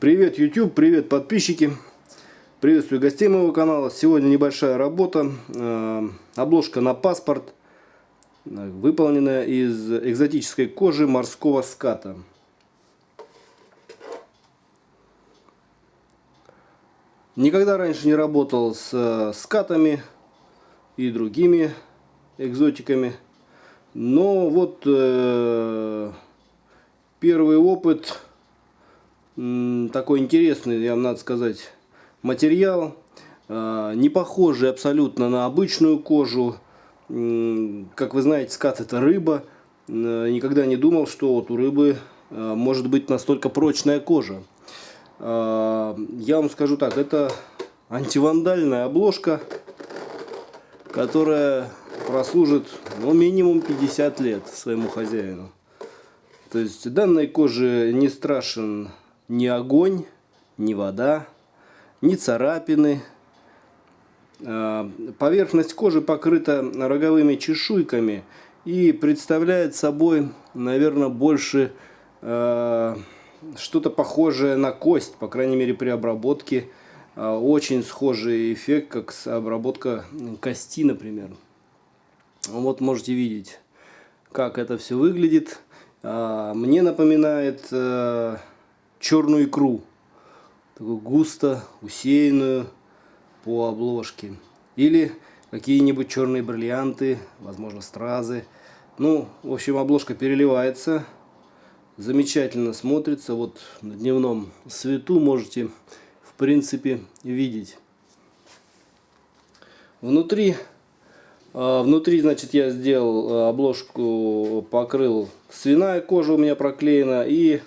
Привет YouTube, привет подписчики, приветствую гостей моего канала. Сегодня небольшая работа, э, обложка на паспорт, э, выполненная из экзотической кожи морского ската. Никогда раньше не работал с э, скатами и другими экзотиками, но вот э, первый опыт такой интересный, я вам надо сказать, материал. А, не похожий абсолютно на обычную кожу. Как вы знаете, скат это рыба. Никогда не думал, что вот у рыбы а, может быть настолько прочная кожа. А, я вам скажу так, это антивандальная обложка, которая прослужит ну, минимум 50 лет своему хозяину. То есть данной коже не страшен ни огонь, ни вода, ни царапины. А, поверхность кожи покрыта роговыми чешуйками и представляет собой, наверное, больше а, что-то похожее на кость, по крайней мере при обработке. А, очень схожий эффект, как обработка кости, например. Вот можете видеть, как это все выглядит. Мне напоминает черную икру. Такую густо усеянную по обложке. Или какие-нибудь черные бриллианты, возможно стразы. Ну, в общем, обложка переливается. Замечательно смотрится. Вот на дневном свету можете, в принципе, видеть. Внутри, а, внутри, значит, я сделал а, обложку, покрыл свиная кожа у меня проклеена и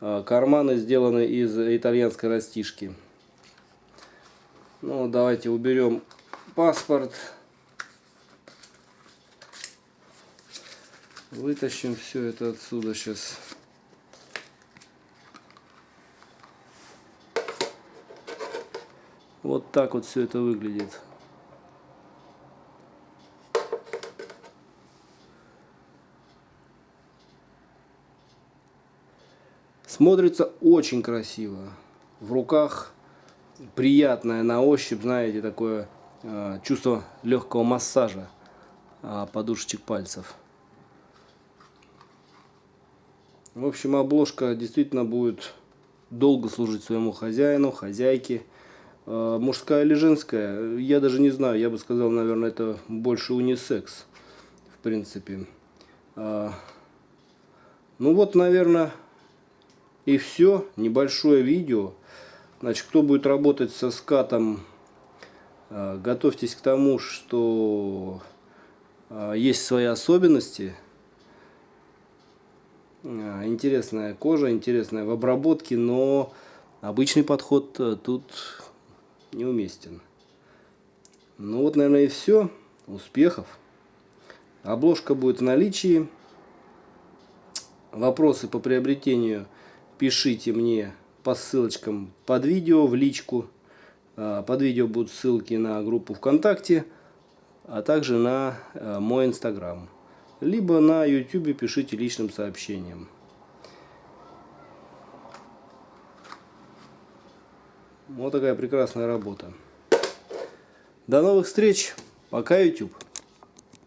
а, карманы сделаны из итальянской растишки. Ну, давайте уберем паспорт. Вытащим все это отсюда сейчас. Вот так вот все это выглядит. Смотрится очень красиво. В руках приятное на ощупь, знаете, такое э, чувство легкого массажа э, подушечек пальцев. В общем, обложка действительно будет долго служить своему хозяину, хозяйке. Э, мужская или женская, я даже не знаю, я бы сказал, наверное, это больше унисекс, в принципе. Э, ну вот, наверное, и все, небольшое видео. Значит, кто будет работать со скатом, э, готовьтесь к тому, что э, есть свои особенности. Э, интересная кожа, интересная в обработке, но обычный подход тут неуместен. Ну вот, наверное, и все. Успехов. Обложка будет в наличии. Вопросы по приобретению – пишите мне по ссылочкам под видео в личку. А, под видео будут ссылки на группу ВКонтакте, а также на а, мой Инстаграм. Либо на YouTube пишите личным сообщением. Вот такая прекрасная работа. До новых встреч. Пока, YouTube.